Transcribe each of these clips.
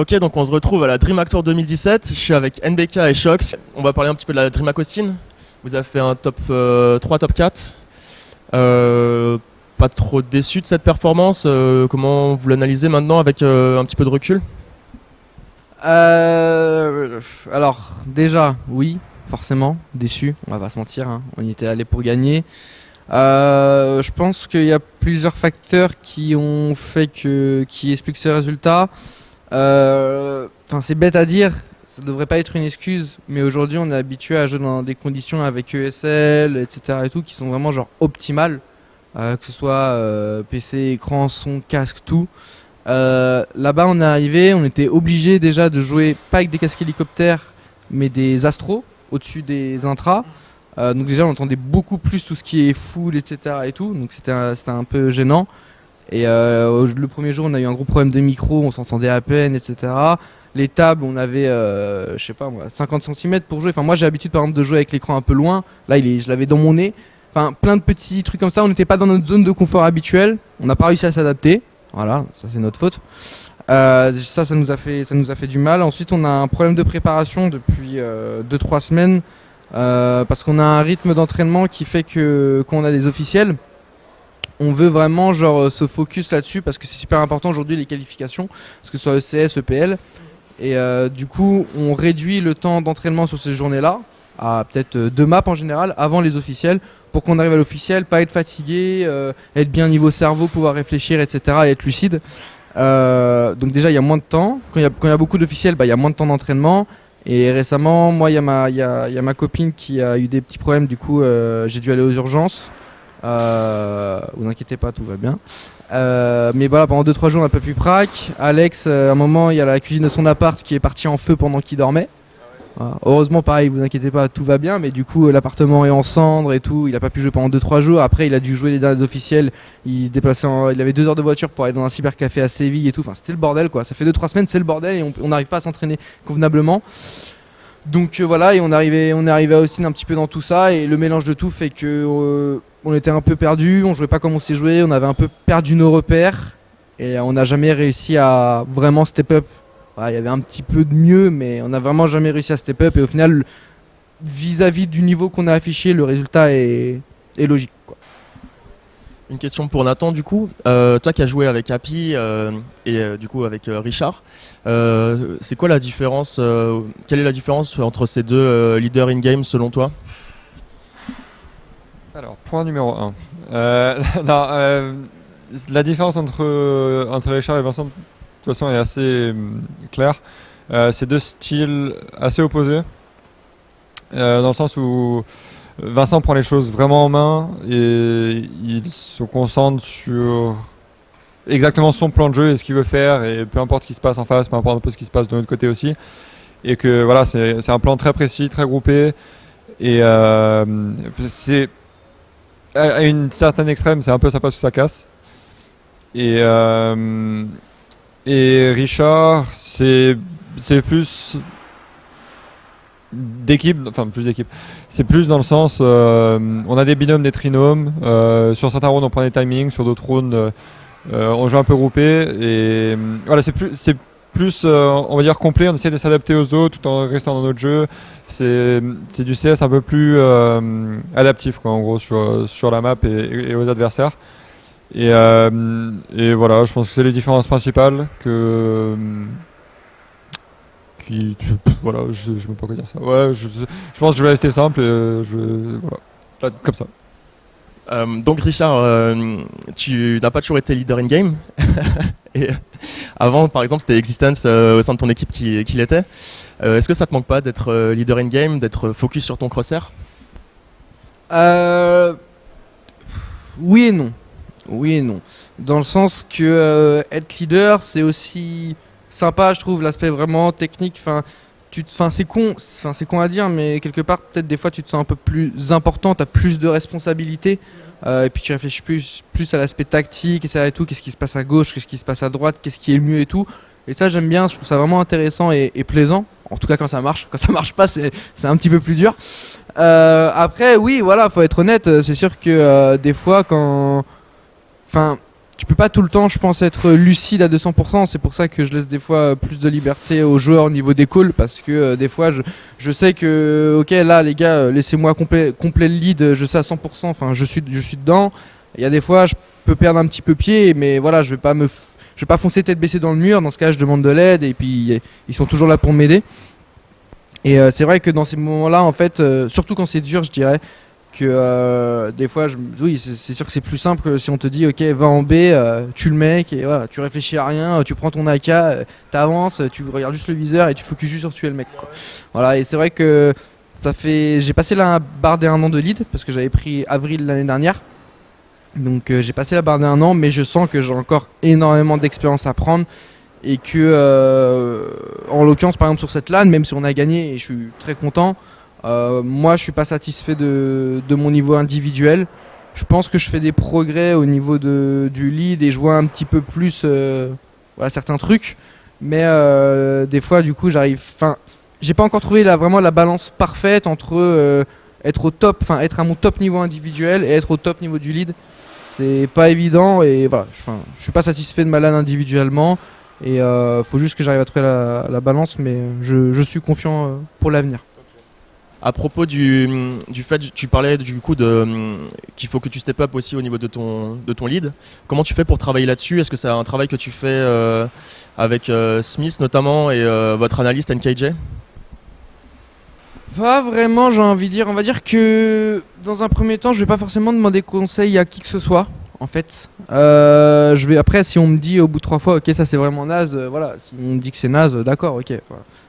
Ok, donc on se retrouve à la DreamHack Tour 2017. Je suis avec NBK et Shox. On va parler un petit peu de la DreamHack Austin. Vous avez fait un top 3, euh, top 4. Euh, pas trop déçu de cette performance. Euh, comment vous l'analysez maintenant avec un petit peu de recul? Alors, déjà, oui, forcément, déçu. On va pas se mentir. Hein. On y était allé pour gagner. Je pense qu'il y a plusieurs facteurs qui ont fait que, qui expliquent ce résultat. Euh, c'est bête à dire, ça devrait pas être une excuse, mais aujourd'hui on est habitué à jouer dans des conditions avec ESL, etc. et tout, qui sont vraiment genre optimales, euh, que ce soit euh, PC, écran, son, casque, tout. Là-bas on est arrivé, on était obligé déjà de jouer pas avec des casques hélicoptères, mais des astros au-dessus des intras. Donc déjà on entendait beaucoup plus tout ce qui est full, etc. et tout, donc c'était un peu gênant. Et euh, le premier jour, on a eu un gros problème de micro, on s'entendait à peine, etc. Les tables, on avait, euh, je sais pas moi, 50 cm pour jouer. Enfin, moi, j'ai l'habitude par exemple de jouer avec l'écran un peu loin. Là, il je l'avais dans mon nez. Enfin, plein de petits trucs comme ça. On n'était pas dans notre zone de confort habituelle. On n'a pas réussi à s'adapter. Voilà, ça c'est notre faute. Euh, ça, ça nous a fait, ça nous a fait du mal. Ensuite, on a un problème de préparation depuis 2-3 semaines parce qu'on a un rythme d'entraînement qui fait que quand on a des officiels, on veut vraiment genre euh, se focus là-dessus parce que c'est super important aujourd'hui les qualifications, que ce soit ECS, EPL. Et euh, du coup, on réduit le temps d'entraînement sur ces journées-là à peut-être euh, deux maps en général avant les officiels pour qu'on arrive à l'officiel, pas être fatigué, être bien niveau cerveau, pouvoir réfléchir, etc. et être lucide. donc déjà, il y a moins de temps. Quand il y, a beaucoup d'officiels, bah, il y a moins de temps d'entraînement. Et récemment, moi, il y, a ma copine qui a eu des petits problèmes. Du coup, j'ai dû aller aux urgences. Euh, vous inquiétez pas, tout va bien. Euh, mais voilà, pendant 2-3 jours, on a pas pu prac. Alex, euh, à un moment, il y a la cuisine de son appart qui est partie en feu pendant qu'il dormait. Heureusement, pareil, vous inquiétez pas, tout va bien. Mais du coup, l'appartement est en cendres et tout. Il a pas pu jouer pendant 2-3 jours. Après, il a dû jouer les derniers officiels. Il se il avait 2 heures de voiture pour aller dans un cybercafé à Séville et tout. Enfin, c'était le bordel quoi. Ça fait 2-3 semaines, c'est le bordel et on n'arrive pas à s'entraîner convenablement. Donc voilà, et on, arrivait, on à Austin un petit peu dans tout ça. Et le mélange de tout fait que on était un peu perdu, on jouait pas comme on s'est joué, on avait un peu perdu nos repères et on n'a jamais réussi à vraiment step up. Il y avait un petit peu de mieux, mais on n'a vraiment jamais réussi à step up et au final, vis-à-vis du niveau qu'on a affiché, le résultat est, logique. Une question pour Nathan du coup. Euh, toi qui as joué avec Happy euh, et euh, du coup avec Richard, c'est quoi la différence Quelle est la différence entre ces deux leaders in-game selon toi? Alors, point numéro 1. Euh, euh, la différence entre, entre Richard et Vincent, toute façon, est assez hum, claire. Euh, c'est deux styles assez opposés, dans le sens où Vincent prend les choses vraiment en main et il se concentre sur exactement son plan de jeu et ce qu'il veut faire, et peu importe ce qui se passe en face, peu importe un peu ce qui se passe de l'autre côté aussi. Et que voilà, c'est un plan très précis, très groupé. Et c'est à une certaine extrême, c'est un peu ça passe ou ça casse. Et, euh, et Richard, c'est plus d'équipe, enfin plus d'équipe. C'est plus dans le sens, euh, on a des binômes, des trinômes. Euh, sur certains rounds, on prend des timings, sur d'autres rounds, on joue un peu groupé. Et voilà, c'est plus, c'est plus, on va dire complet. On essaie de s'adapter aux autres tout en restant dans notre jeu c'est du CS un peu plus euh, adaptif quoi, en gros sur, sur la map et, aux adversaires. Et, euh, et, voilà, je pense que c'est les différences principales que qui voilà, je, je sais même pas quoi dire ça. Ouais, je, je, pense que je vais rester simple et euh, je voilà, comme ça. donc Richard, tu n'as pas toujours été leader in game. et avant, par exemple, c'était Existence au sein de ton équipe qui, qui l'était. Euh, est-ce que ça te manque pas d'être euh, leader in game, d'être focus sur ton crosshair? Euh, Oui et non. Oui et non. Dans le sens que être leader, c'est aussi sympa, je trouve, l'aspect vraiment technique. Enfin, c'est con, c'est con à dire, mais quelque part, peut-être des fois, tu te sens un peu plus important, tu as plus de responsabilités. et puis tu réfléchis plus, plus à l'aspect tactique et et tout, qu'est-ce qui se passe à gauche, qu'est-ce qui se passe à droite, qu'est-ce qui est le mieux et tout. Et ça, j'aime bien, je trouve ça vraiment intéressant et, plaisant. En tout cas, quand ça marche. Quand ça marche pas, c'est un petit peu plus dur. Euh, après, oui, voilà, faut être honnête. C'est sûr que euh, des fois, quand. Enfin, tu peux pas tout le temps, je pense, être lucide à 200%. C'est pour ça que je laisse des fois plus de liberté aux joueurs au niveau des calls. Parce que euh, des fois, je, je, sais que, ok, là, les gars, euh, laissez-moi complet, le lead, je sais à 100%, enfin, je suis, je suis dedans. Il y a des fois, je peux perdre un petit peu pied, mais voilà, je vais pas me. Je vais pas foncer tête baissée dans le mur. Dans ce cas, je demande de l'aide et puis ils sont toujours là pour m'aider. Et euh, c'est vrai que dans ces moments-là, en fait, surtout quand c'est dur, je dirais, que euh, des fois, oui, c'est sûr que c'est plus simple que si on te dit, ok, va en B, euh, tu le mec, et voilà, tu réfléchis à rien, tu prends ton AK, euh, t'avances, tu regardes juste le viseur et tu focuses juste sur tuer le mec. Voilà, et c'est vrai que ça fait, j'ai passé la barre des un an de lead parce que j'avais pris avril l'année dernière. Donc j'ai passé la barre des un an, mais je sens que j'ai encore énormément d'expérience à prendre et que, en l'occurrence, par exemple sur cette LAN, même si on a gagné et je suis très content. Euh, moi, je suis pas satisfait de, mon niveau individuel. Je pense que je fais des progrès au niveau du lead et je vois un petit peu plus euh, certains trucs. Mais euh, des fois, du coup, j'arrive. Enfin, j'ai pas encore trouvé vraiment la balance parfaite entre être au top, enfin être à mon top niveau individuel et être au top niveau du lead. C'est pas évident et voilà. Je suis pas satisfait de ma LAN individuellement et faut juste que j'arrive à trouver la, balance, mais je suis confiant pour l'avenir. À propos du, du fait, tu parlais du coup de qu'il faut que tu step up aussi au niveau de ton de ton lead. Comment tu fais pour travailler là-dessus? Est-ce que c'est un travail que tu fais euh, avec euh, Smith notamment et euh, votre analyste NKJ Pas vraiment, j'ai envie de dire. On va dire que dans un premier temps, je vais pas forcément demander conseil à qui que ce soit. En fait, je vais après si on me dit au bout de trois fois, ok, ça c'est vraiment naze. voilà, si on me dit que c'est naze, d'accord, ok.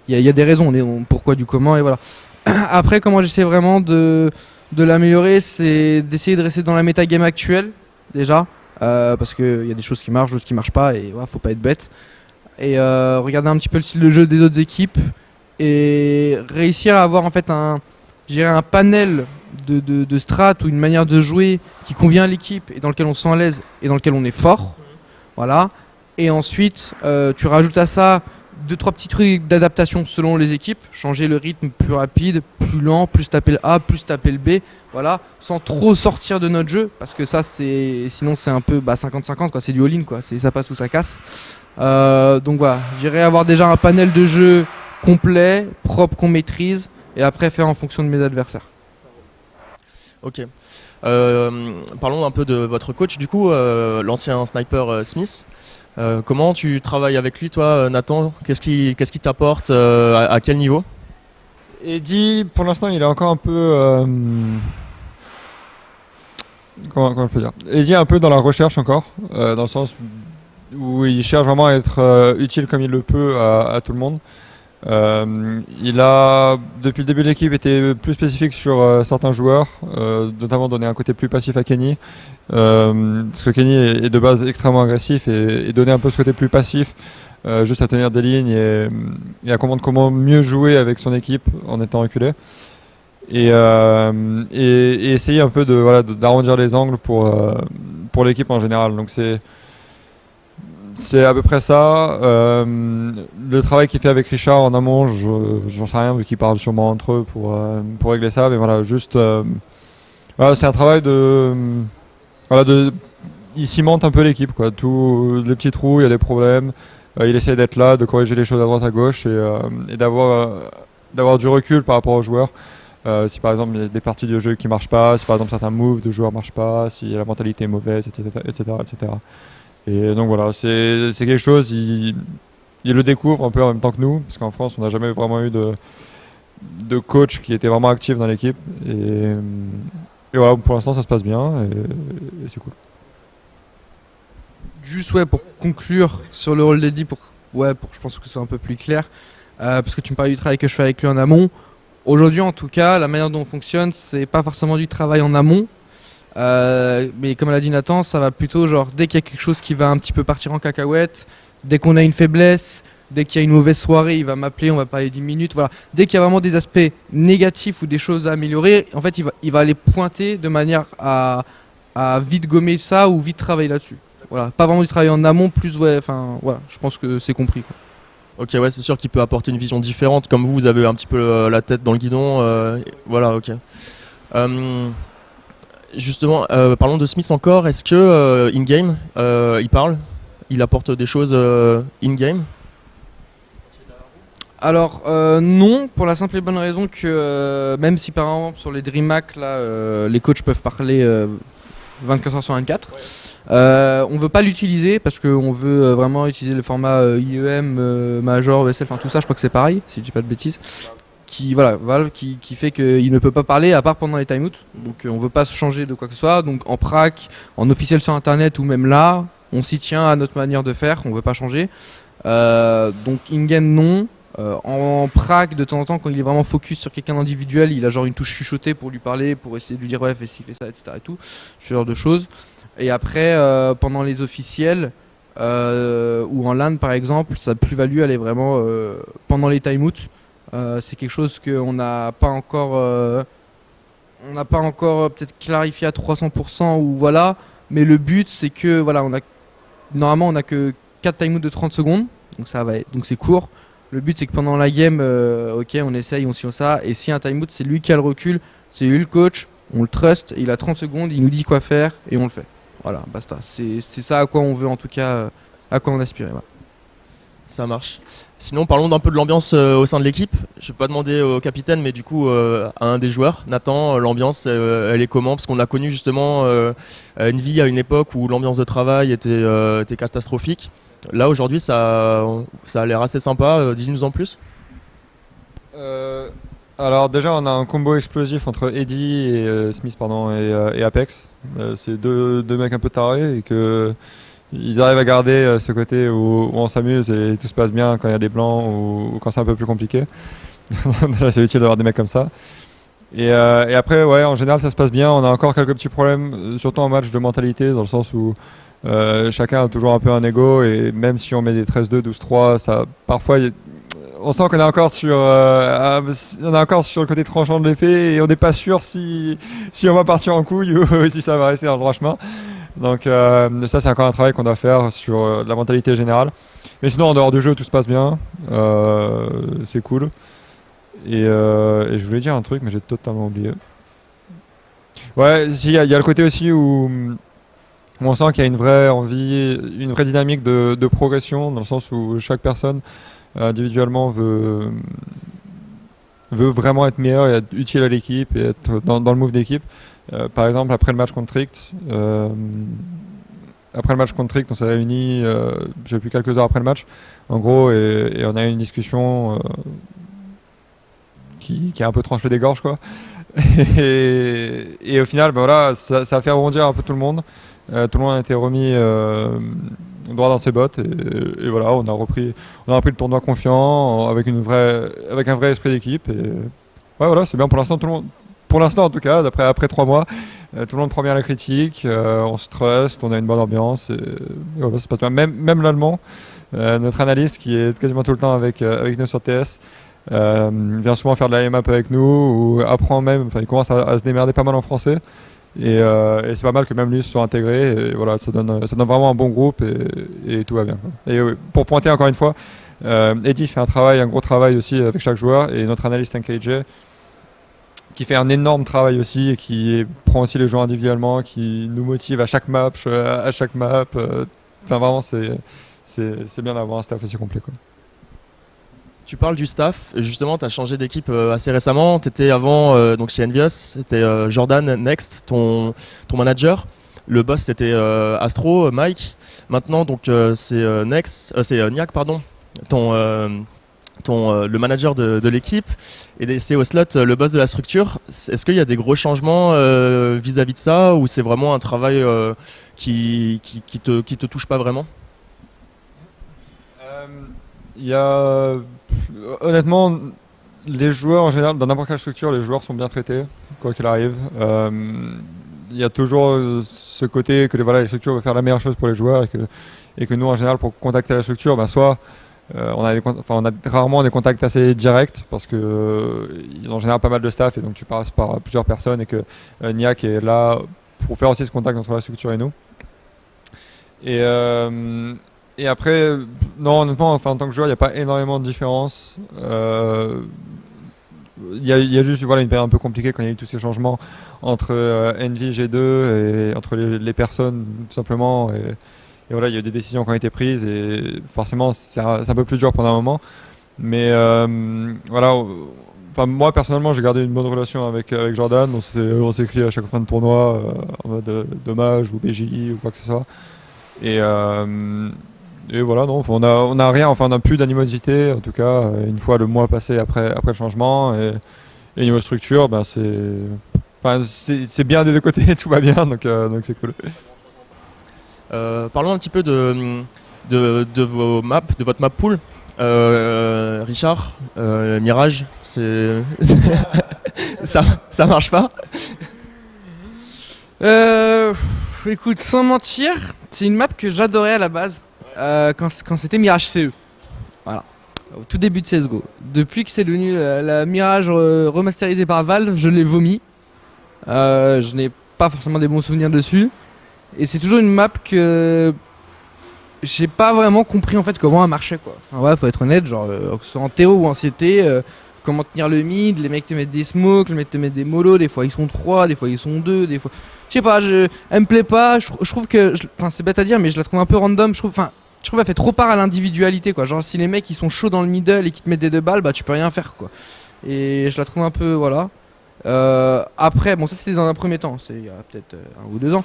Il y, a des raisons, pourquoi, du comment, et voilà. Après, comment j'essaie vraiment de, de l'améliorer, c'est d'essayer de rester dans la game actuelle, déjà. Euh, parce qu'il y a des choses qui marchent, d'autres qui marchent pas, et voilà, faut pas être bête. Et euh, regarder un petit peu le style de jeu des autres équipes, et réussir à avoir en fait un, un panel de, de, de strat ou une manière de jouer qui convient à l'équipe et dans lequel on se sent à l'aise et dans lequel on est fort. Voilà. Et ensuite, euh, tu rajoutes à ça deux trois petits trucs d'adaptation selon les équipes, changer le rythme plus rapide, plus lent, plus taper le A, plus taper le B, voilà, sans trop sortir de notre jeu parce que ça c'est sinon c'est un peu 50-50 bah, quoi, c'est du all-in quoi, ça passe ou ça casse. Euh, donc voilà, j'irai avoir déjà un panel de jeu complet, propre qu'on maîtrise et après faire en fonction de mes adversaires. Ok. Euh, parlons un peu de votre coach du coup, euh, l'ancien sniper Smith. Euh, comment tu travailles avec lui, toi, Nathan? Qu'est-ce qui t'apporte euh, à, quel niveau? Eddie, pour l'instant, il est encore un peu. Euh, comment, je peux dire? Eddie est un peu dans la recherche encore, dans le sens où il cherche vraiment à être utile comme il le peut à tout le monde. Euh, il a, depuis le début de l'équipe, été plus spécifique sur euh, certains joueurs, euh, notamment donner un côté plus passif à Kenny. parce que Kenny est, de base extrêmement agressif et, donner un peu ce côté plus passif, juste à tenir des lignes et, à comprendre comment mieux jouer avec son équipe en étant reculé. Et, et, essayer un peu de voilà d'arrondir les angles pour pour l'équipe en général. Donc c'est c'est à peu près ça. Euh, le travail qu'il fait avec Richard en amont, j'en sais rien vu qu'ils parlent sûrement entre eux pour, euh, pour régler ça. Mais voilà, juste. Euh, c'est un travail de. Voilà, de. Il cimente un peu l'équipe, quoi. Tous les petits trous, il y a des problèmes. il essaie d'être là, de corriger les choses à droite à gauche et, d'avoir d'avoir du recul par rapport aux joueurs. si par exemple il y a des parties de jeu qui marchent pas, si par exemple certains moves de joueurs marchent pas, si la mentalité est mauvaise, etc. etc., etc. Et donc voilà, c'est quelque chose, il, le découvre un peu en même temps que nous, parce qu'en France, on n'a jamais vraiment eu de, de coach qui était vraiment actif dans l'équipe. Et, voilà, pour l'instant, ça se passe bien et, c'est cool. Juste ouais, pour conclure sur le rôle d'Eddie, pour, ouais, pour, je pense que c'est un peu plus clair, euh, parce que tu me parlais du travail que je fais avec lui en amont. Aujourd'hui, en tout cas, la manière dont on fonctionne, c'est pas forcément du travail en amont, euh, mais comme l'a dit Nathan, ça va plutôt genre dès qu'il y a quelque chose qui va un petit peu partir en cacahuète, dès qu'on a une faiblesse, dès qu'il y a une mauvaise soirée, il va m'appeler, on va parler 10 minutes. Voilà. Dès qu'il y a vraiment des aspects négatifs ou des choses à améliorer, en fait, il va, il va les pointer de manière à, à vite gommer ça ou vite travailler là-dessus. Voilà. Pas vraiment du travail en amont, plus ouais, enfin voilà, je pense que c'est compris. Ok, ouais, c'est sûr qu'il peut apporter une vision différente. Comme vous, vous avez un petit peu euh, la tête dans le guidon. Euh, voilà, ok. Justement, euh, parlons de Smith encore. Est-ce que euh, in-game, euh, il parle? Il apporte des choses euh, in-game? Alors euh, non, pour la simple et bonne raison que euh, même si par exemple sur les DreamHack là, euh, les coachs peuvent parler euh, 24 heures sur 24, euh, on veut pas l'utiliser parce qu'on veut euh, vraiment utiliser le format euh, IEM, euh, Major, ESL, enfin tout ça, je crois que c'est pareil, si je dis pas de bêtises. Qui voilà, Valve qui, qui fait qu'il ne peut pas parler à part pendant les timeouts. Donc euh, on veut pas se changer de quoi que ce soit. Donc en prac, en officiel sur internet ou même là, on s'y tient à notre manière de faire, on veut pas changer. Euh, donc in-game non. Euh, en prac, de temps en temps, quand il est vraiment focus sur quelqu'un d'individuel, il a genre une touche chuchotée pour lui parler, pour essayer de lui dire ouais, fais ci, fais ça, etc. Et tout, ce genre de choses. Et après, pendant les officiels ou en LAN par exemple, sa plus-value elle est vraiment pendant les timeouts. Euh, c'est quelque chose qu'on n'a pas encore, euh, on n'a pas encore euh, peut-être clarifié à 300% ou voilà. Mais le but c'est que voilà, on normalement on a que 4 timeouts de 30 secondes, donc ça va, donc c'est court. Le but c'est que pendant la game, euh, ok, on essaye, on suit ça. Et si un timeout, c'est lui qui a le recul, c'est lui le coach, on le trust, il a 30 secondes, il nous dit quoi faire et on le fait. Voilà, basta. C'est ça à quoi on veut en tout cas, euh, à quoi on aspire. voilà. Ça marche. Sinon, parlons d'un peu de l'ambiance euh, au sein de l'équipe. Je vais pas demander au capitaine, mais du coup euh, à un des joueurs. Nathan, euh, l'ambiance, elle est comment? Parce qu'on a connu justement euh, Envy à une époque où l'ambiance de travail était, catastrophique. Là, aujourd'hui, ça, ça a l'air assez sympa. Dis-nous en plus. Alors déjà on a un combo explosif entre Eddie et Smith pardon et, Apex. C'est deux, deux mecs un peu tarés et que ils arrivent à garder euh, ce côté où, on s'amuse et tout se passe bien quand il y a des blancs ou, quand c'est un peu plus compliqué. Déjà c'est utile d'avoir des mecs comme ça. Et, euh, et après ouais en général ça se passe bien. On a encore quelques petits problèmes, euh, surtout en match de mentalité dans le sens où chacun a toujours un peu un ego et même si on met des 13-2, 12-3, ça parfois on sent qu'on est encore sur on est encore sur le côté tranchant de l'épée et on n'est pas sûr si si on va partir en couille ou si ça va rester dans le droit chemin. Donc euh, ça c'est encore un travail qu'on doit faire sur euh, la mentalité générale. Mais sinon en dehors du jeu tout se passe bien, Euh, c'est cool. Et, je voulais dire un truc mais j'ai totalement oublié. Ouais, il y, a- le côté aussi où, on sent qu'il y a une vraie envie, une vraie dynamique de, progression dans le sens où chaque personne individuellement veut, veut vraiment être meilleur et être utile à l'équipe et être dans le move d'équipe. Euh, par exemple, après le match contre Trict, euh, après le match contre on s'est réunis, euh, j'ai plus quelques heures après le match, en gros, et, on a eu une discussion qui, qui a un peu tranché des gorges, quoi. Et, au final, ben voilà, ça, a fait rebondir un peu tout le monde. Tout le monde a été remis droit dans ses bottes et, voilà, on a repris, on a repris le tournoi confiant, avec une vraie, avec un vrai esprit d'équipe. Voilà, c'est bien pour l'instant. Tout le monde, pour l'instant en tout cas, d'après après trois mois, euh, tout le monde prend bien la critique, euh, on se trust, on a une bonne ambiance. Et. Même, l'allemand, euh, notre analyste qui est quasiment tout le temps avec, avec nous sur TS. vient souvent faire de la map avec nous ou apprend même, enfin il commence à, se démerder pas mal en français et, c'est pas mal que même lui se soit intégré voilà ça donne, ça donne vraiment un bon groupe et, tout va bien. Et pour pointer encore une fois, Eddie fait un travail, un gros travail aussi avec chaque joueur et notre analyste NKJ qui fait un énorme travail aussi et qui prend aussi les joueurs individuellement, qui nous motive à chaque map, à chaque map. euh, Enfin vraiment c'est c'est bien d'avoir un staff aussi complet. Tu parles du staff. Justement, tu as changé d'équipe euh, assez récemment. Tu étais avant euh, donc chez Envious. C'était euh, Jordan Next, ton, ton manager. Le boss, c'était euh, Astro, euh, Mike. Maintenant, donc euh, c'est euh, Next, euh, c'est euh, Niak, pardon, ton, euh, ton, euh, le manager de, l'équipe. Et c'est Oslot, euh, le boss de la structure. Est-ce qu'il y a des gros changements euh, vis-à-vis de ça ou c'est vraiment un travail qui, qui, te, qui te touche pas vraiment? Il y a honnêtement les joueurs en général dans n'importe quelle structure les joueurs sont bien traités quoi qu'il arrive. Il y a toujours ce côté que voilà, les structures veulent faire la meilleure chose pour les joueurs et que, et que nous en général pour contacter la structure ben, soit euh, on, a rarement des contacts assez directs parce que euh, ils ont en pas mal de staff et donc tu passes par plusieurs personnes et que euh, est là pour faire aussi ce contact entre la structure et nous. Et, euh, et après, non, honnêtement, enfin, en tant que joueur, il n'y a pas énormément de différence. Euh, il y, a- y a juste voilà, une période un peu compliquée quand il y a eu tous ces changements entre euh, Envy, G2 et entre les, personnes tout simplement. Et voilà, il y a eu des décisions qui ont été prises et forcément c'est un, un peu plus dur pendant un moment. Mais euh, voilà, moi personnellement j'ai gardé une bonne relation avec, avec Jordan. On s'écrit à chaque fin de tournoi euh, en mode euh, dommage ou BJ ou quoi que ce soit. Et, euh, et voilà, non, on a, on a rien, enfin on n'a plus d'animosité, en tout cas, une fois le mois passé après, après le changement. Et, niveau structure, ben c'est bien des deux côtés, tout va bien, donc euh, donc c'est cool. Euh, parlons un petit peu de, de, vos maps, de votre map pool. Euh, Richard, euh, Mirage, ça, ça marche pas? Euh, écoute, sans mentir, c'est une map que j'adorais à la base quand, quand c'était Mirage CE. Voilà. Au tout début de CSGO. Depuis que c'est devenu la, Mirage remasterisée par Valve, je l'ai vomi. Je n'ai pas forcément des bons souvenirs dessus. Et c'est toujours une map que j'ai pas vraiment compris en fait comment elle marchait quoi. Ouais, faut être honnête, genre euh, que ce soit en TO ou en CT, euh, comment tenir le mid, les mecs te mettent des smokes, les mecs te mettent des molos, des fois ils sont 3, des fois ils sont 2, des fois je sais pas, je, elle me plaît pas. Je, trouve que, enfin, c'est bête à dire, mais je la trouve un peu random. Je trouve, enfin, je trouve fait trop part à l'individualité, quoi. Genre, si les mecs ils sont chauds dans le middle et qui te mettent des deux balles, bah tu peux rien faire, quoi. Et je la trouve un peu, voilà. Euh, après, bon, ça c'était dans un premier temps, c'est il y a peut-être euh, un ou deux ans.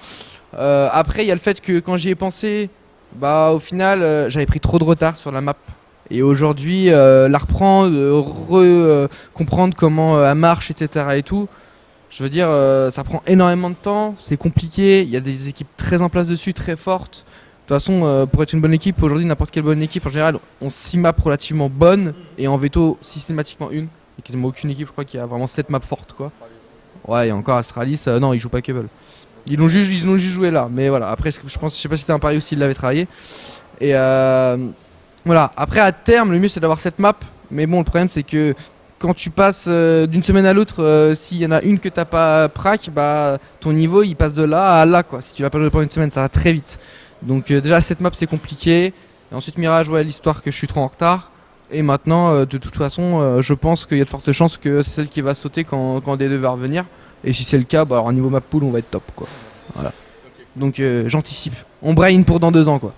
Euh, après, il y a le fait que quand j'y ai pensé, bah au final, j'avais pris trop de retard sur la map. Et aujourd'hui, la reprendre, re- comprendre comment elle marche, etc. et tout. Je veux dire, ça prend énormément de temps, c'est compliqué, il y a des équipes très en place dessus, très fortes. De toute façon, pour être une bonne équipe, aujourd'hui, n'importe quelle bonne équipe, en général, on 6 maps relativement bonnes et en veto systématiquement une. Il n'y a quasiment aucune équipe, je crois, qui a vraiment 7 maps fortes, quoi. Ouais, et encore Astralis, euh, non, ils jouent pas Kevel. Ils l'ont juste, juste joué là, mais voilà. Après, je pense, je sais pas si c'était un pari ou s'ils l'avaient travaillé. Et euh, voilà. Après, à terme, le mieux c'est d'avoir cette map. Mais bon, le problème c'est que quand tu passes euh, d'une semaine à l'autre, s'il y en a une que t'as pas prac, bah ton niveau il passe de là à là quoi. Si tu l'as pas joué pendant une semaine, ça va très vite. Donc déjà cette map c'est compliqué. Et ensuite Mirage, ouais, l'histoire que je suis trop en retard. Et maintenant, euh, de toute façon, euh, je pense qu'il y a de fortes chances que c'est celle qui va sauter quand, quand D2 va revenir. Et si c'est le cas, bah alors niveau map pool, on va être top quoi. Voilà. Donc euh, j'anticipe. On brain pour dans deux ans quoi.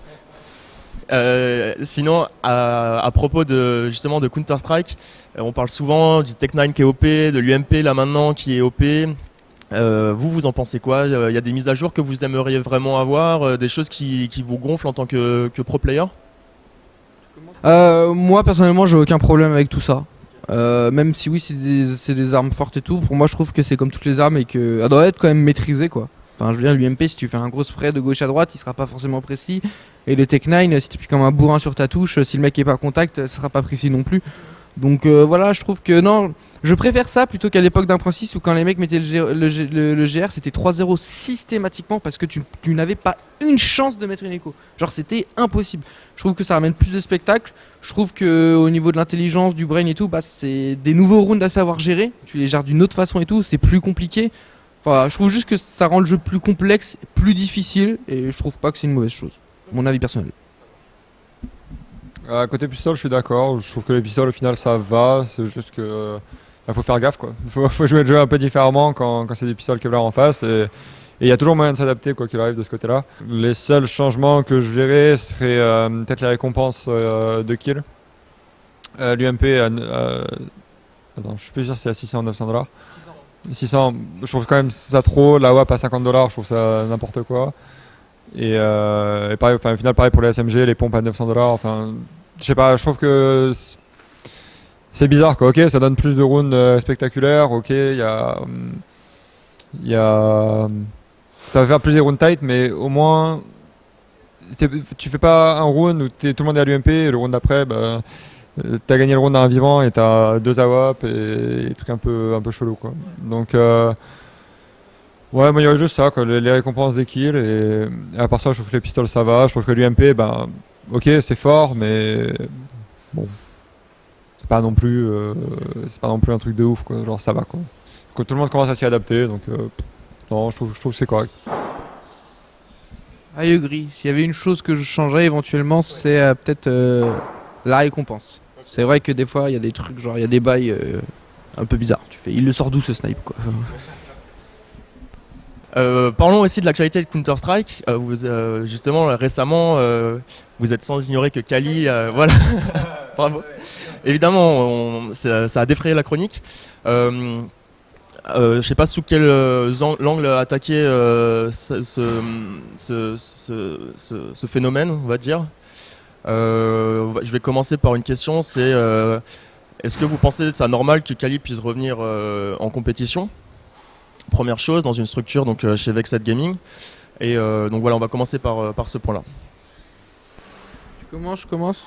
Sinon, à, à propos de justement de Counter Strike, on parle souvent du Tech9 qui est OP, de l'UMP là maintenant qui est OP. Vous, vous en pensez quoi? Il y a des mises à jour que vous aimeriez vraiment avoir, des choses qui, qui vous gonflent en tant que, que pro player? Euh, moi personnellement j'ai aucun problème avec tout ça. Euh, même si oui c'est des, armes fortes et tout, pour moi je trouve que c'est comme toutes les armes et que elle doit être quand même maîtrisée quoi. Enfin je veux dire l'UMP si tu fais un gros spray de gauche à droite il sera pas forcément précis. Et le Tech 9 si tu appuies comme un bourrin sur ta touche, si le mec est pas contact, ça sera pas précis non plus. Donc euh, voilà je trouve que non, je préfère ça plutôt qu'à l'époque d'un Point 6 où quand les mecs mettaient le, GR c'était 3-0 systématiquement parce que tu, n'avais pas une chance de mettre une écho. Genre c'était impossible. Je trouve que ça ramène plus de spectacle. Je trouve que au niveau de l'intelligence, du brain et tout, bah, c'est des nouveaux rounds à savoir gérer. Tu les gères d'une autre façon et tout, c'est plus compliqué. Enfin, je trouve juste que ça rend le jeu plus complexe, plus difficile, et je trouve pas que c'est une mauvaise chose. Mon avis personnel. À côté pistolet, je suis d'accord. Je trouve que les pistoles, au final, ça va. C'est juste que. euh, bah, faut faire gaffe, quoi. Faut, faut jouer le jeu un peu différemment quand, quand c'est des pistoles Kevlar en face. Et il y a toujours moyen de s'adapter, quoi qu'il arrive de ce côté-là. Les seuls changements que je verrais seraient euh, peut-être les récompenses euh, de kill. Euh, L'UMP, attends, je suis plus sûr si c'est à 600 ou 900 dollars. 600, je trouve quand même ça trop. La WAP à 50 dollars, je trouve ça n'importe quoi. Et, euh, pareil, enfin, au final, pareil pour les SMG, les pompes à 900 dollars. Enfin, je sais pas, je trouve que c'est bizarre quoi. Ok, ça donne plus de rounds euh, spectaculaires. Ok, il y a, hum, il y a, hum, ça va faire plus des rounds tight, mais au moins, tu fais pas un round où t'es- tout le monde est à l'UMP et le round d'après, bah, euh, t'as gagné le round à un vivant et t'as deux AWAP et des trucs un peu, un peu chelou quoi. Donc euh, Ouais, moi il y aurait juste ça, quoi, les, récompenses des kills. Et, et à part ça, je trouve que les pistoles ça va. Je trouve que l'UMP, ben, ok, c'est fort, mais bon, c'est pas non plus, euh, c'est pas non plus un truc de ouf, quoi. Genre ça va, quoi. Que tout le monde commence à s'y adapter, donc euh, non, je trouve, je trouve que c'est correct. I agree. S'il y avait une chose que je changerais éventuellement, c'est euh, peut-être la récompense. C'est vrai que des fois, il y a des trucs, genre il y a des bails un peu bizarre. Tu fais, il le sort d'où ce snipe quoi? Euh, parlons aussi de l'actualité de Counter-Strike. Euh, euh, justement, récemment, vous êtes sans ignorer que Kali, voilà, bravo. Évidemment, ça, a défrayé la chronique. Je sais pas sous quel an- angle attaquer ce, phénomène, on va dire. Je vais commencer par une question, c'est est-ce que vous pensez ça normal que Kali puisse revenir en compétition? Première chose, dans une structure donc euh, chez Vexed Gaming. Et euh, donc voilà, on va commencer par, euh, par ce point-là. Tu commences, je commence.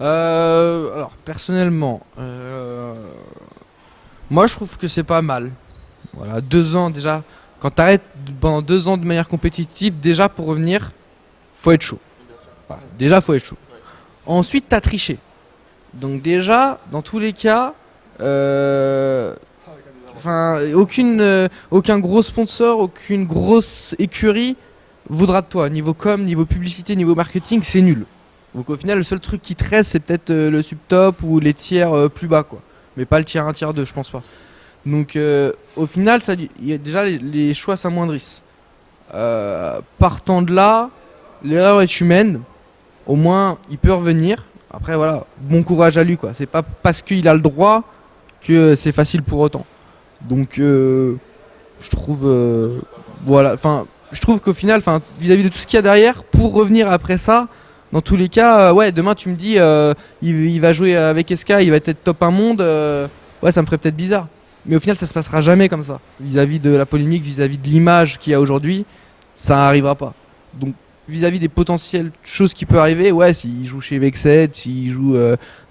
Alors personnellement, moi je trouve que c'est pas mal. Voilà, deux ans déjà. Quand t'arrêtes pendant deux ans de manière compétitive, déjà pour revenir, faut être chaud. Déjà faut être chaud. Ensuite t'as triché. Donc déjà, dans tous les cas, euh, aucun gros sponsor, aucune grosse écurie voudra de toi. Niveau com, niveau publicité, niveau marketing, c'est nul. Donc au final, le seul truc qui te reste, c'est peut-être euh, le subtop ou les tiers euh, plus bas, quoi. Mais pas le tiers 1, tiers 2, je pense pas. Donc au final, ça, déjà les, les choix s'amoindrissent. Partant de là, l'erreur est humaine. Au moins, il peut revenir. Après, voilà, bon courage à lui, quoi. C'est pas parce qu'il a le droit que c'est facile pour autant. Donc, euh, je trouve, euh, voilà, enfin, je trouve qu'au final, vis-à-vis de tout ce qu'il y a derrière, pour revenir après ça, dans tous les cas, euh, ouais, demain tu me dis, il, va jouer avec SK, il va être top 1 monde, ouais, ça me ferait peut-être bizarre. Mais au final, ça se passera jamais comme ça. Vis-à-vis de la polémique, vis-à-vis de l'image qu'il y a aujourd'hui, ça n'arrivera pas. Donc, vis-à-vis des potentielles choses qui peuvent arriver, ouais, s'il joue chez Vexed, s'il joue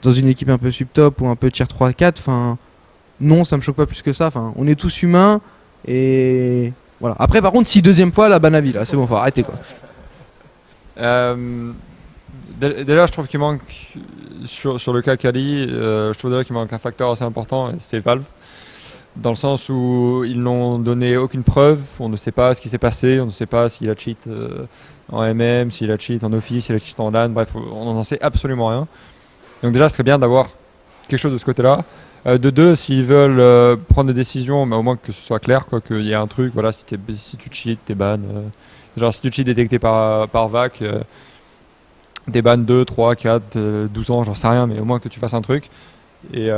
dans une équipe un peu sub-top ou un peu tier 3-4, enfin, non, ça me choque pas plus que ça. Enfin, on est tous humains et voilà. Après, par contre, si deuxième fois, la Banavi, là, c'est bon, faut arrêter quoi. Euh, je trouve qu'il manque, sur, le cas Kali, euh, je trouve qu'il manque un facteur assez important, c'est Valve. Dans le sens où ils n'ont donné aucune preuve, on ne sait pas ce qui s'est passé, on ne sait pas s'il a cheat euh, en MM, s'il a cheat en Office, s'il a cheat en LAN, bref, on n'en sait absolument rien. Donc déjà, ce serait bien d'avoir quelque chose de ce côté-là. Euh, de deux, s'ils veulent euh, prendre des décisions, mais au moins que ce soit clair, quoi, qu'il y ait un truc, voilà, si, t'es- tu cheats, t'es ban. euh, genre si tu cheats détecté par, par VAC, des bans 2, 3, 4, euh, 12 ans, j'en sais rien, mais au moins que tu fasses un truc. Et,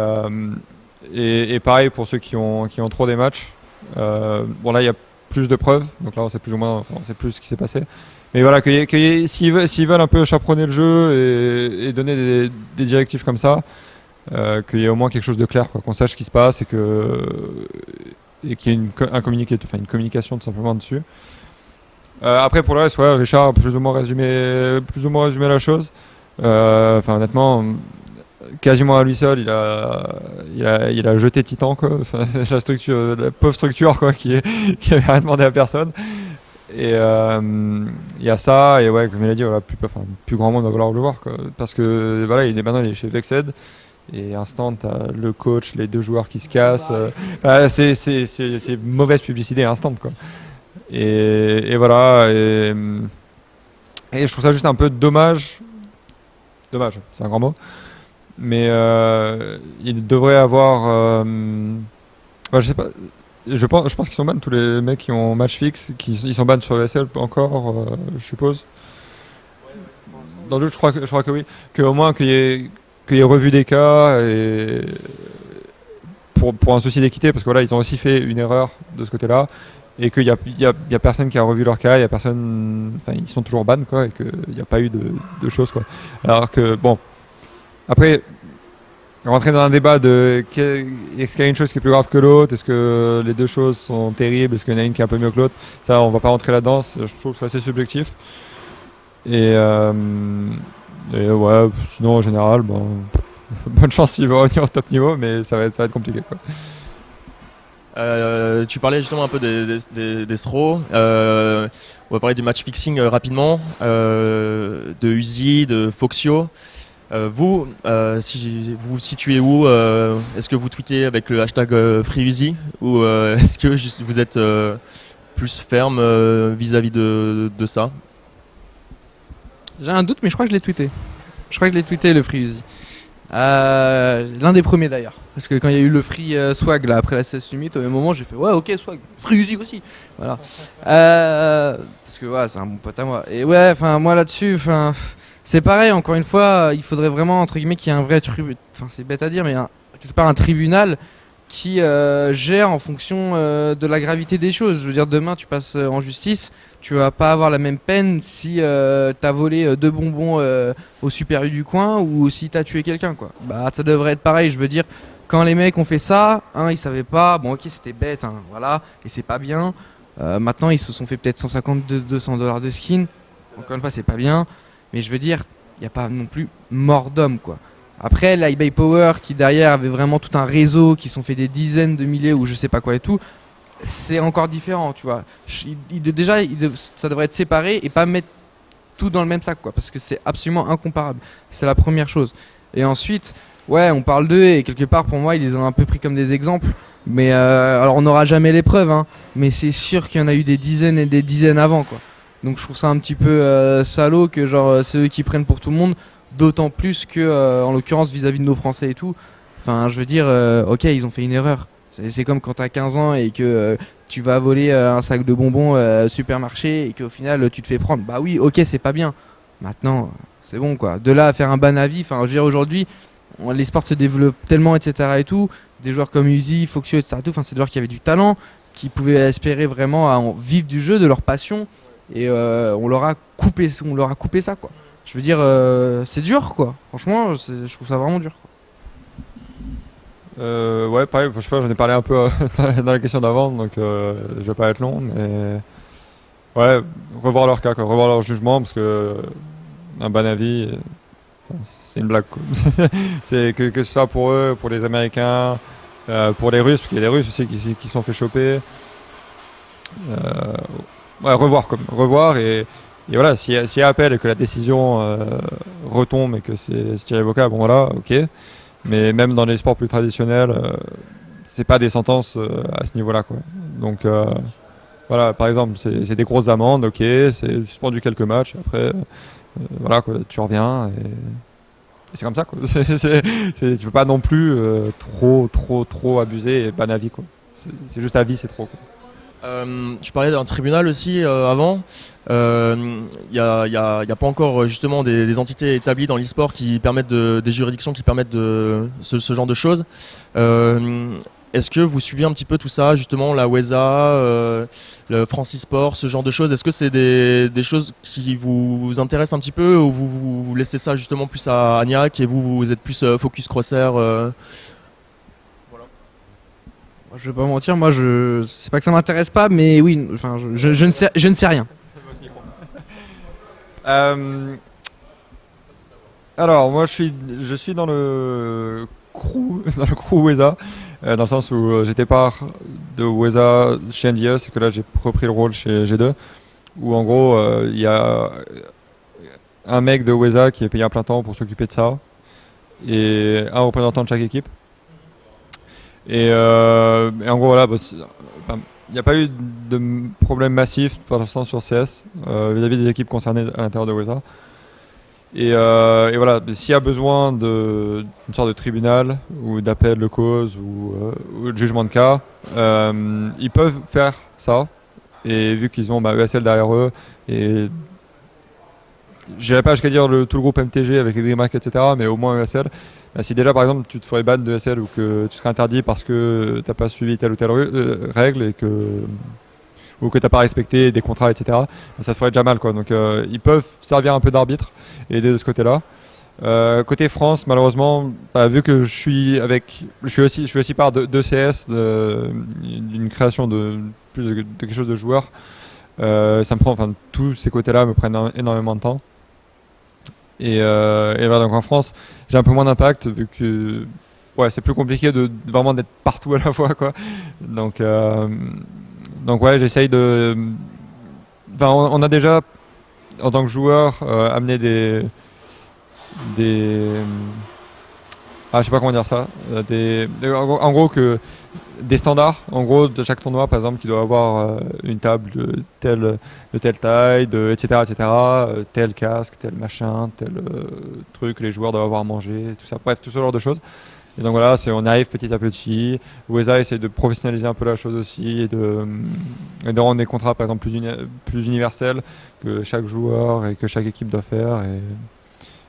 et, pareil pour ceux qui ont, qui ont trop des matchs. Bon là il y a plus de preuves, donc là on sait plus ou moins, enfin, plus ce qui s'est passé. Mais voilà, que s'ils veulent, un peu chaperonner le jeu et, donner des directives comme ça, euh, qu'il y ait au moins quelque chose de clair, qu'on sache ce qui se passe et qu'il y ait une, communication tout simplement dessus. Euh, après pour le reste, ouais, Richard a plus ou moins résumé, plus ou moins résumé la chose. Euh, Enfin honnêtement, quasiment à lui seul, il a, jeté Titan la pauvre structure qui, est, qui avait rien demandé à personne. Et il y a ça et ouais, comme il a dit, plus, grand monde va vouloir le voir parce que il est maintenant il est chez Vexed. Et instant, t'as le coach, les deux joueurs qui se cassent. euh, ah, c'est mauvaise publicité instant quoi. Et, et voilà. Et, et je trouve ça juste un peu dommage. Dommage, c'est un grand mot. Mais euh, il devrait avoir. euh, je sais pas. Je pense, je pense qu'ils sont ban tous les mecs qui ont match fixe. Qui, ils sont ban sur ESL encore, euh, je suppose. Dans le doute, je crois que, je crois que oui. Qu'au moins qu'il y ait qu'il y ait revu des cas et pour, pour un souci d'équité, parce que voilà, ils ont aussi fait une erreur de ce côté-là, et qu'il n'y a, y a, personne qui a revu leur cas, il y a personne, ils sont toujours ban quoi, et qu'il n'y a pas eu de, choses quoi. Alors que bon, après rentrer dans un débat de est-ce qu'il y a une chose qui est plus grave que l'autre, est-ce que les deux choses sont terribles, est-ce qu'il y en a une qui est un peu mieux que l'autre, ça on va pas rentrer là-dedans, je trouve que c'est assez subjectif. Et, euh, et ouais, sinon en général, bon, bonne chance s'il va revenir au top niveau, mais ça va être, ça va être compliqué. Quoi. Euh, tu parlais justement un peu des, des, des. Euh, on va parler du match fixing euh, rapidement, euh, de Uzi, de Foxio. Euh, vous, euh, si vous vous situez où euh, Est-ce que vous tweetez avec le hashtag euh, FreeUzi ou euh, est-ce que juste vous êtes euh, plus ferme euh, vis-à-vis de, de ça? J'ai un doute, mais je crois que je l'ai tweeté. Je crois que je l'ai tweeté le Free Uzi. Euh, L'un des premiers d'ailleurs. Parce que quand il y a eu le free euh, swag là, après la 16 Summit, au même moment j'ai fait ouais ok swag, free Uzi aussi. Voilà. Euh, parce que ouais, c'est un bon pote à moi. Et ouais, enfin moi là-dessus, enfin c'est pareil, encore une fois, il faudrait vraiment entre guillemets qu'il y ait un vrai. Enfin c'est bête à dire, mais quelque part un tribunal qui euh, gère en fonction euh, de la gravité des choses. Je veux dire, demain tu passes euh, en justice, tu vas pas avoir la même peine si t'as volé deux bonbons au Super du coin ou si t'as tué quelqu'un quoi. Bah ça devrait être pareil, je veux dire quand les mecs ont fait ça, hein, ils savaient pas, bon OK, c'était bête hein, voilà, et c'est pas bien. Maintenant, ils se sont fait peut-être 150 200 dollars de skin. Encore une fois, c'est pas bien, mais je veux dire, il y a pas non plus mort d'homme quoi. Après, l'eBay Power qui derrière avait vraiment tout un réseau qui sont fait des dizaines de milliers ou je sais pas quoi et tout, c'est encore différent, tu vois. Déjà, ça devrait être séparé et pas mettre tout dans le même sac, quoi, parce que c'est absolument incomparable. C'est la première chose. Et ensuite, ouais, on parle d'eux et quelque part, pour moi, ils les ont un peu pris comme des exemples. Mais euh, alors, on n'aura jamais les preuves, hein, mais c'est sûr qu'il y en a eu des dizaines et des dizaines avant, quoi. Donc, je trouve ça un petit peu euh, salaud que genre euh, c'est eux qui prennent pour tout le monde, d'autant plus que, euh, en l'occurrence, vis-à-vis de nos Français et tout. Enfin, je veux dire, euh, ok, ils ont fait une erreur. C'est comme quand t'as 15 ans et que euh, tu vas voler un sac de bonbons au supermarché et qu'au final tu te fais prendre. Bah oui, ok, c'est pas bien. Maintenant, c'est bon quoi. De là à faire un ban avis, enfin, je veux dire, aujourd'hui, les sports se développent tellement, etc. et tout. Des joueurs comme Uzi, Foxio, etc. et tout, c'est des joueurs qui avaient du talent, qui pouvaient espérer vraiment à en vivre du jeu, de leur passion. Et on, leur a coupé, on leur a coupé ça quoi. Je veux dire, euh, c'est dur quoi. Franchement, je trouve ça vraiment dur. Euh, ouais, pareil, je sais pas, j'en ai parlé un peu euh, dans la- question d'avant, donc euh, je vais pas être long, mais ouais, revoir leur cas, quoi, revoir leur jugement, parce que un ban avis, c'est une blague. c'est que, que ce soit pour eux, pour les Américains, pour les Russes, parce qu'il y a des Russes aussi qui, qui sont fait choper. Ouais, revoir, comme, revoir et, et voilà, s'il y, y a appel et que la décision euh, retombe et que c'est irrévocable, bon voilà, ok. Mais même dans les sports plus traditionnels, euh, c'est pas des sentences euh, à ce niveau-là. Donc euh, voilà, par exemple, c'est des grosses amendes, ok, c'est suspendu quelques matchs, après, voilà, quoi, tu reviens et, c'est comme ça. Quoi. C'est- c'est- c'est- tu pas non plus trop, trop, trop abuser et ban à vie. c'est juste à vie, c'est trop. Quoi. Euh, tu parlais d'un tribunal aussi euh, avant. Il n'y a, pas encore euh, justement des, entités établies dans l'e-sport qui permettent de, des juridictions qui permettent ce, genre de choses. Euh, Est-ce que vous suivez un petit peu tout ça, justement la WESA, euh, le Francis Sport, ce genre de choses? Est-ce que c'est des, choses qui vous intéressent un petit peu ou vous, laissez ça justement plus à Agnac et vous, vous êtes plus euh, focus crosshair euh, Je vais pas mentir, moi je c'est pas que ça m'intéresse pas, mais oui, enfin je, je- je ne sais je ne sais rien. Euh, alors, moi, je suis, je suis dans le crew, dans le crew WESA, euh, dans le sens où euh, j'étais part de WESA chez NDS et que là, j'ai repris le rôle chez G2, où en gros, il y a un mec de WESA qui est payé à plein temps pour s'occuper de ça, et un représentant de chaque équipe. Et, euh, et en gros, voilà, bah, il n'y a pas eu de problème massif pour l'instant sur CS euh, vis-à-vis des équipes concernées à l'intérieur de WESA. Et, euh, et voilà, s'il y a besoin d'une sorte de tribunal ou d'appel de cause ou, de jugement de cas, ils peuvent faire ça. Et vu qu'ils ont bah, ESL derrière eux, et j'irai pas jusqu'à dire tout le groupe MTG avec les DreamHack, etc., mais au moins ESL. Bah, si déjà par exemple tu te ferais ban de ESL ou que tu serais interdit parce que t'as pas suivi telle ou telle euh, règle et que ou que t'as pas respecté des contrats, etc. bah, ça te ferait déjà mal quoi. Donc euh, ils peuvent servir un peu d'arbitre et aider de ce côté-là. Euh, côté France, malheureusement, bah, vu que je suis avec, je suis aussi, je fais aussi part de, CS, d'une création de plus de, quelque chose de joueur. ça me prend, enfin, tous ces côtés-là me prennent énormément de temps. Et, euh, et voilà, donc en France, j'ai un peu moins d'impact vu que ouais, c'est plus compliqué de, vraiment d'être partout à la fois quoi. Donc euh, donc ouais, j'essaye de enfin on, on a déjà en tant que joueur euh, amené des des ah, je sais pas comment dire ça. Des, en, gros, que des standards, en gros, de chaque tournoi, par exemple, qui doit avoir une table de telle, de telle taille, etc., etc., tel casque, tel machin, tel truc, les joueurs doivent avoir à manger, tout ça. Bref, tout ce genre de choses. Et donc voilà, on arrive petit à petit. Weza essaie de professionnaliser un peu la chose aussi et de, rendre des contrats par exemple plus, universels que chaque joueur et que chaque équipe doit faire.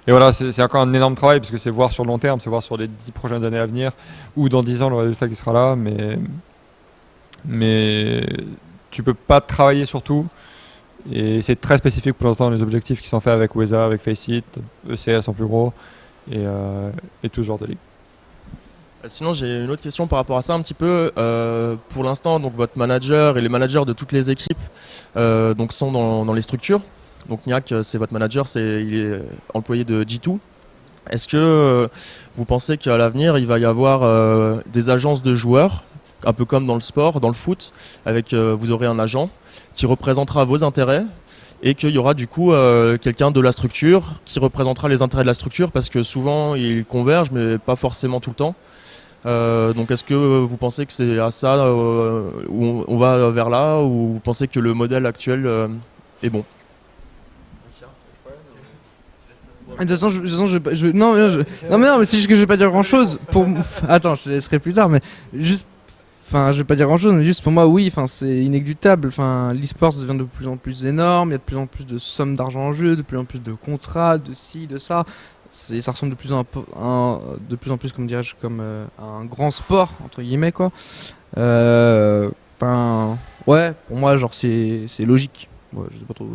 Et voilà, c'est encore un énorme travail parce que c'est voir sur le long terme, c'est voir sur les 10 prochaines années à venir ou dans 10 ans le résultat qui sera là. Mais, mais tu peux pas travailler sur tout. Et c'est très spécifique pour l'instant les objectifs qui sont faits avec Weza, avec Faceit, ECS en plus gros et, euh, tout ce genre de ligue. Euh, sinon, j'ai une autre question par rapport à ça un petit peu. Euh, pour l'instant, donc votre manager et les managers de toutes les équipes euh, donc sont dans, les structures. Donc Niak, c'est votre manager, c'est il est employé de G2. Est-ce que vous pensez qu'à l'avenir, il va y avoir des agences de joueurs, un peu comme dans le sport, dans le foot, avec vous aurez un agent qui représentera vos intérêts et qu'il y aura du coup quelqu'un de la structure qui représentera les intérêts de la structure parce que souvent ils convergent mais pas forcément tout le temps. Euh, donc est-ce que vous pensez que c'est à ça euh, où on, va vers là ou vous pensez que le modèle actuel euh, est bon? De toute façon, je, je, non, non, mais non, mais c'est juste que je vais pas dire grand chose. Pour, attends, je te laisserai plus tard, mais juste, enfin, je vais pas dire grand chose, mais juste pour moi, oui, enfin, c'est inéluctable. Enfin, l'e-sport devient de plus en plus énorme. Il y a de plus en plus de sommes d'argent en jeu, de plus en plus de contrats, de ci, de ça ça ressemble de plus en, un, de plus en plus comme dirais-je comme euh, un grand sport entre guillemets quoi euh, enfin ouais pour moi genre c'est logique ouais, je sais pas trop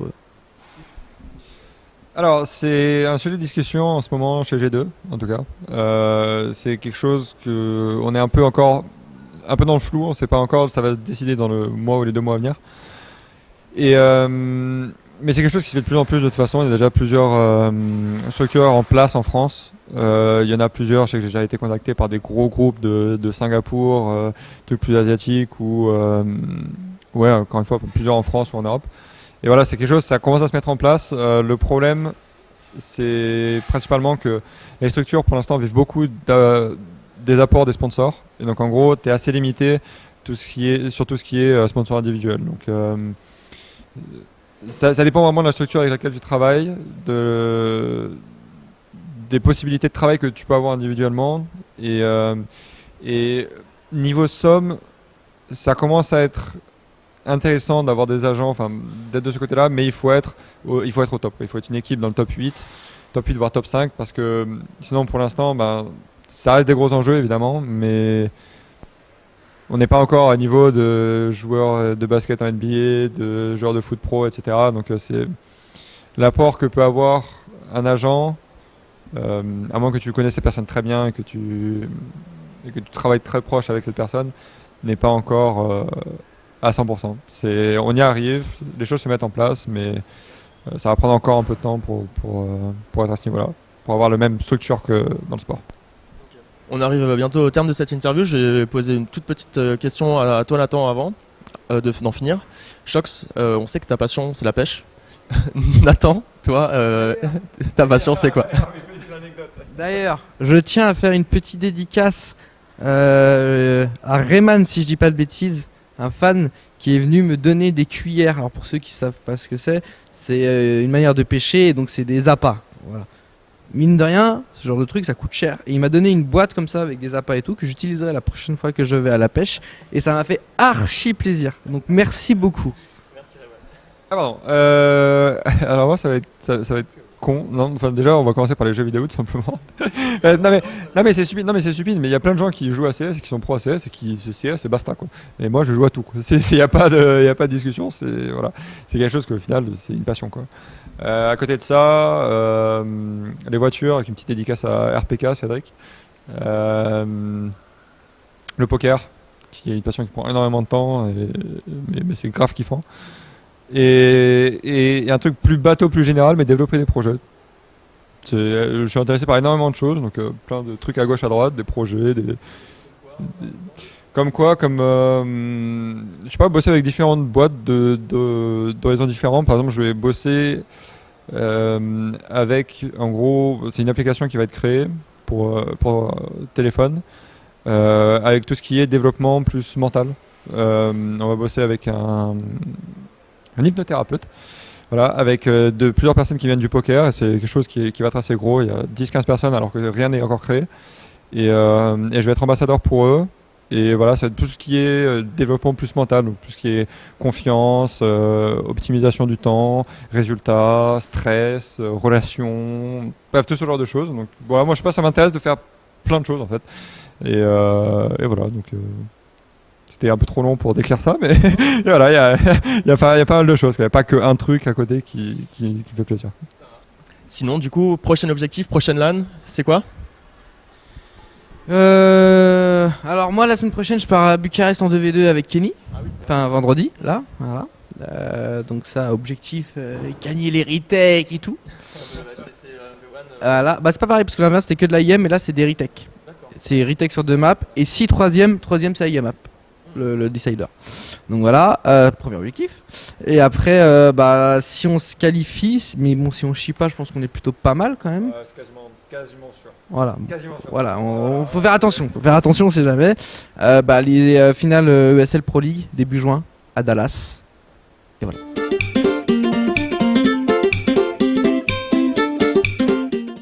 alors c'est un sujet de discussion en ce moment chez G2 en tout cas euh, c'est quelque chose que on est un peu encore un peu dans le flou on sait pas encore ça va se décider dans le mois ou les deux mois à venir et mais c'est quelque chose qui se fait de plus en plus de toute façon. Il y a déjà plusieurs euh, structures en place en France. Euh, il y en a plusieurs. Je sais que j'ai déjà été contacté par des gros groupes de, de Singapour, euh, plus asiatiques ou euh, ouais, encore une fois, plusieurs en France ou en Europe. Et voilà, c'est quelque chose, ça commence à se mettre en place. Euh, le problème, c'est principalement que les structures, pour l'instant, vivent beaucoup des apports des sponsors. Et donc, en gros, tu es assez limité sur tout ce qui est sponsor individuel. Donc, ça, dépend vraiment de la structure avec laquelle tu travailles, de, des possibilités de travail que tu peux avoir individuellement. Euh, et niveau somme, ça commence à être intéressant d'avoir des agents, enfin d'être de ce côté-là, mais il faut, être au, il faut être au top. Il faut être une équipe dans le top 8, top 8 voire top 5, parce que sinon pour l'instant, ben, ça reste des gros enjeux évidemment, mais on n'est pas encore à niveau de joueurs de basket en NBA, de joueurs de foot pro, etc. Donc euh, c'est l'apport que peut avoir un agent, euh, à moins que tu connaisses ces personnes très bien et que tu, que tu travailles très proche avec cette personne, n'est pas encore euh, à 100%. C'est, on y arrive, les choses se mettent en place, mais ça va prendre encore un peu de temps pour, pour, pour être à ce niveau-là, pour avoir la même structure que dans le sport. On arrive bientôt au terme de cette interview. Je vais poser une toute petite euh, question à toi, Nathan, avant euh, d'en finir. Shox, euh, on sait que ta passion, c'est la pêche. Nathan, toi, ta passion, c'est quoi? D'ailleurs, je tiens à faire une petite dédicace à Rayman, si je dis pas de bêtises, un fan qui est venu me donner des cuillères. Alors pour ceux qui savent pas ce que c'est, c'est une manière de pêcher, donc c'est des appâts. Voilà mine de rien, ce genre de truc, ça coûte cher. Et il m'a donné une boîte comme ça avec des appâts et tout que j'utiliserai la prochaine fois que je vais à la pêche. Et ça m'a fait archi plaisir. Donc merci beaucoup. Merci ah. Euh, alors moi, ça va être, ça, va être con. Non, enfin déjà, on va commencer par les jeux vidéo tout simplement. Euh, non mais, non mais c'est stupide. Non mais c'est stupide. Mais il y a plein de gens qui jouent à CS qui sont pro à CS et qui CS et basta quoi. Et moi, je joue à tout. Il n'y a pas de, il a pas de discussion. C'est voilà, c'est quelque chose qu'au final, c'est une passion quoi. Euh, à côté de ça, euh, les voitures, avec une petite dédicace à RPK, Cédric. Le poker, qui est une passion qui prend énormément de temps, mais, c'est grave kiffant. Et, un truc plus bateau, plus général, mais développer des projets. Je suis intéressé par énormément de choses, donc plein de trucs à gauche, à droite, des projets, des, comme quoi, comme je sais pas, bosser avec différentes boîtes de d'horizons différents. Par exemple, je vais bosser euh, avec, en gros, c'est une application qui va être créée pour, euh, euh, téléphone, euh, avec tout ce qui est développement plus mental. Euh, on va bosser avec un, un hypnothérapeute. Voilà, avec euh, de plusieurs personnes qui viennent du poker, c'est quelque chose qui, va être assez gros. Il y a 10-15 personnes alors que rien n'est encore créé. Et, euh, et je vais être ambassadeur pour eux. Et voilà, c'est tout ce qui est euh, développement plus mental, donc tout ce qui est confiance, optimisation du temps, résultats, stress, relations, bref, tout ce genre de choses. Donc voilà, moi je sais pas, ça m'intéresse de faire plein de choses en fait. Et, voilà, donc c'était un peu trop long pour décrire ça, mais voilà, il y a, il y, a pas- il y a pas mal de choses. Il n'y a pas qu'un truc à côté qui, qui, qui fait plaisir. Sinon, du coup, prochain objectif, prochaine LAN, c'est quoi? Euh, alors moi la semaine prochaine je pars à Bucarest en 2v2 avec Kenny. Enfin vendredi là, voilà. Euh, donc ça objectif euh, gagner les retakes et tout. Voilà. Bah c'est pas pareil parce que l'inverse c'était que de la IM et là c'est des retakes. C'est retake sur deux maps et si troisième, troisième c'est IM map. Le, le decider. Donc voilà, euh, premier objectif. Et après, euh, bah, si on se qualifie, mais bon, si on chie pas, je pense qu'on est plutôt pas mal quand même. c'est quasiment, quasiment sûr. Voilà, Quasiment sûr. voilà, on, on- faut faire attention, faut faire attention, on sait jamais. Euh, bah, les finales ESL Pro League début juin à Dallas. Et voilà.